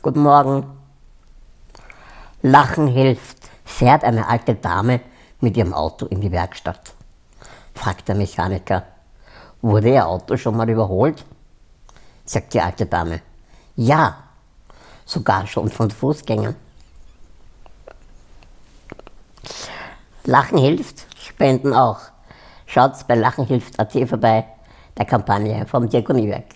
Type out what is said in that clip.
Guten Morgen. Lachen hilft, fährt eine alte Dame mit ihrem Auto in die Werkstatt. Fragt der Mechaniker, wurde Ihr Auto schon mal überholt? Sagt die alte Dame, ja, sogar schon von Fußgängern. Lachen hilft, Spenden auch. Schaut bei lachenhilft.at vorbei, der Kampagne vom Diakoniewerk.